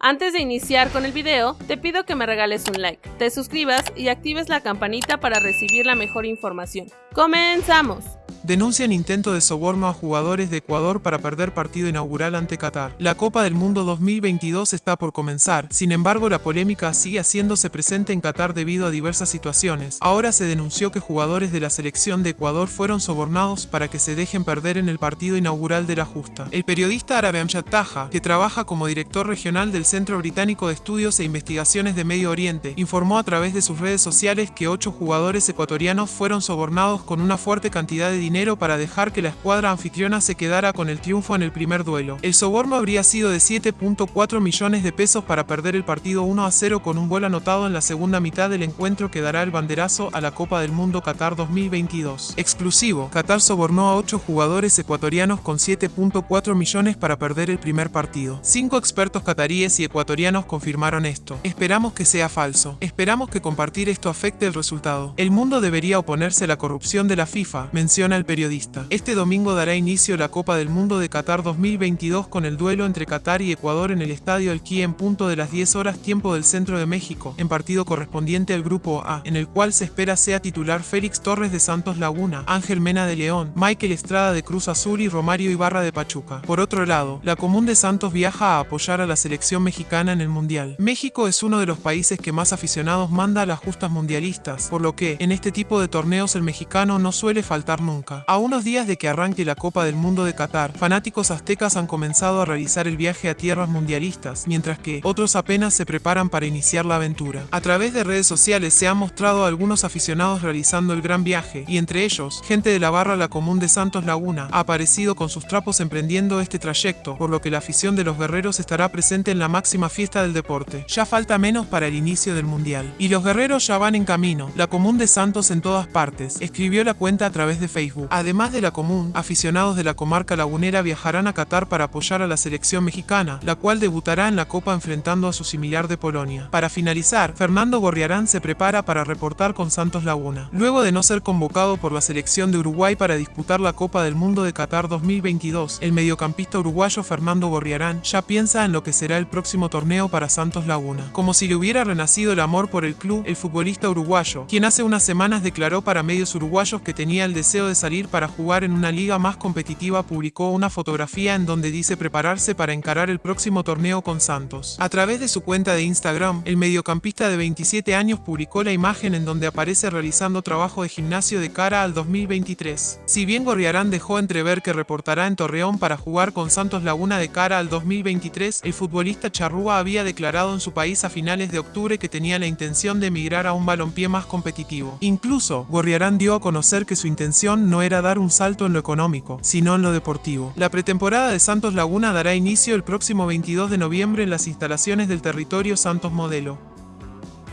Antes de iniciar con el video, te pido que me regales un like, te suscribas y actives la campanita para recibir la mejor información. ¡Comenzamos! Denuncian intento de soborno a jugadores de Ecuador para perder partido inaugural ante Qatar. La Copa del Mundo 2022 está por comenzar, sin embargo la polémica sigue haciéndose presente en Qatar debido a diversas situaciones. Ahora se denunció que jugadores de la selección de Ecuador fueron sobornados para que se dejen perder en el partido inaugural de la justa. El periodista árabe Amjad Taha, que trabaja como director regional del Centro Británico de Estudios e Investigaciones de Medio Oriente, informó a través de sus redes sociales que ocho jugadores ecuatorianos fueron sobornados con una fuerte cantidad de dinero para dejar que la escuadra anfitriona se quedara con el triunfo en el primer duelo. El soborno habría sido de 7.4 millones de pesos para perder el partido 1 a 0 con un gol anotado en la segunda mitad del encuentro que dará el banderazo a la Copa del Mundo Qatar 2022. Exclusivo, Qatar sobornó a 8 jugadores ecuatorianos con 7.4 millones para perder el primer partido. Cinco expertos cataríes y ecuatorianos confirmaron esto. Esperamos que sea falso. Esperamos que compartir esto afecte el resultado. El mundo debería oponerse a la corrupción de la FIFA, menciona el periodista. Este domingo dará inicio la Copa del Mundo de Qatar 2022 con el duelo entre Qatar y Ecuador en el Estadio El Qui en punto de las 10 horas tiempo del centro de México, en partido correspondiente al Grupo A, en el cual se espera sea titular Félix Torres de Santos Laguna, Ángel Mena de León, Michael Estrada de Cruz Azul y Romario Ibarra de Pachuca. Por otro lado, la Común de Santos viaja a apoyar a la selección mexicana en el Mundial. México es uno de los países que más aficionados manda a las justas mundialistas, por lo que, en este tipo de torneos el mexicano no suele faltar nunca. A unos días de que arranque la Copa del Mundo de Qatar, fanáticos aztecas han comenzado a realizar el viaje a tierras mundialistas, mientras que otros apenas se preparan para iniciar la aventura. A través de redes sociales se han mostrado algunos aficionados realizando el gran viaje, y entre ellos, gente de la barra La Común de Santos Laguna ha aparecido con sus trapos emprendiendo este trayecto, por lo que la afición de los guerreros estará presente en la máxima fiesta del deporte. Ya falta menos para el inicio del mundial. Y los guerreros ya van en camino, La Común de Santos en todas partes, escribió la cuenta a través de Facebook. Además de la común, aficionados de la comarca lagunera viajarán a Qatar para apoyar a la selección mexicana, la cual debutará en la Copa enfrentando a su similar de Polonia. Para finalizar, Fernando Gorriarán se prepara para reportar con Santos Laguna. Luego de no ser convocado por la selección de Uruguay para disputar la Copa del Mundo de Qatar 2022, el mediocampista uruguayo Fernando Gorriarán ya piensa en lo que será el próximo torneo para Santos Laguna. Como si le hubiera renacido el amor por el club, el futbolista uruguayo, quien hace unas semanas declaró para medios uruguayos que tenía el deseo de salir para jugar en una liga más competitiva publicó una fotografía en donde dice prepararse para encarar el próximo torneo con Santos. A través de su cuenta de Instagram, el mediocampista de 27 años publicó la imagen en donde aparece realizando trabajo de gimnasio de cara al 2023. Si bien Gorriarán dejó entrever que reportará en Torreón para jugar con Santos Laguna de cara al 2023, el futbolista charrúa había declarado en su país a finales de octubre que tenía la intención de emigrar a un balompié más competitivo. Incluso, Gorriarán dio a conocer que su intención no era era dar un salto en lo económico, sino en lo deportivo. La pretemporada de Santos Laguna dará inicio el próximo 22 de noviembre en las instalaciones del territorio Santos Modelo.